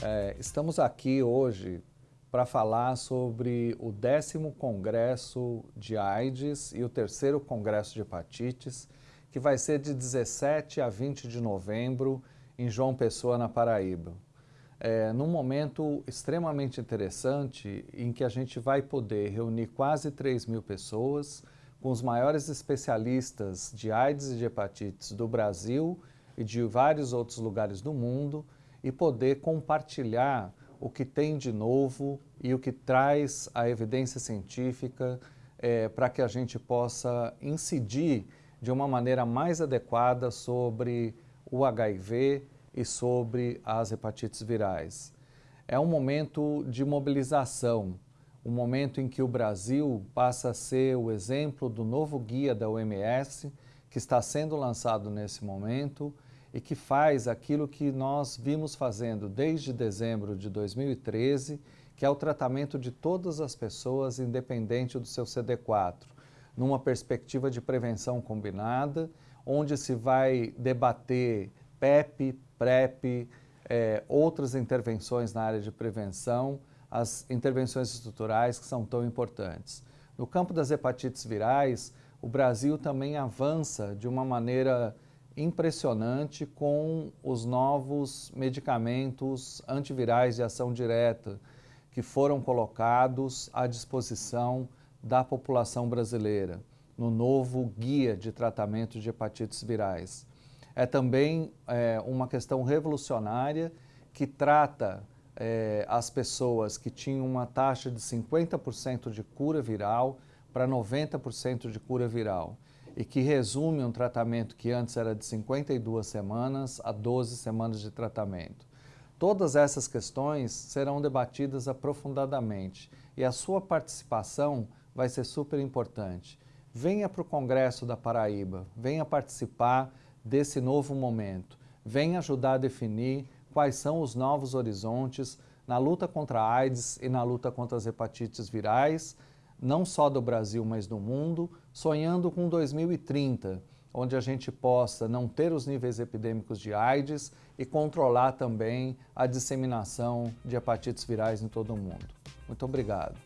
É, estamos aqui hoje para falar sobre o décimo Congresso de AIDS e o terceiro Congresso de Hepatites, que vai ser de 17 a 20 de novembro em João Pessoa, na Paraíba. É, num momento extremamente interessante em que a gente vai poder reunir quase 3 mil pessoas com os maiores especialistas de AIDS e de hepatites do Brasil e de vários outros lugares do mundo e poder compartilhar o que tem de novo e o que traz a evidência científica é, para que a gente possa incidir de uma maneira mais adequada sobre o HIV e sobre as hepatites virais. É um momento de mobilização, um momento em que o Brasil passa a ser o exemplo do novo guia da OMS, que está sendo lançado nesse momento e que faz aquilo que nós vimos fazendo desde dezembro de 2013, que é o tratamento de todas as pessoas, independente do seu CD4, numa perspectiva de prevenção combinada, onde se vai debater PEP, PrEP, é, outras intervenções na área de prevenção, as intervenções estruturais que são tão importantes. No campo das hepatites virais, o Brasil também avança de uma maneira impressionante com os novos medicamentos antivirais de ação direta que foram colocados à disposição da população brasileira no novo guia de tratamento de hepatites virais. É também é, uma questão revolucionária que trata é, as pessoas que tinham uma taxa de 50% de cura viral para 90% de cura viral e que resume um tratamento que antes era de 52 semanas a 12 semanas de tratamento. Todas essas questões serão debatidas aprofundadamente e a sua participação vai ser super importante. Venha para o Congresso da Paraíba, venha participar desse novo momento, venha ajudar a definir quais são os novos horizontes na luta contra a AIDS e na luta contra as hepatites virais, não só do Brasil, mas do mundo, sonhando com 2030, onde a gente possa não ter os níveis epidêmicos de AIDS e controlar também a disseminação de hepatites virais em todo o mundo. Muito obrigado.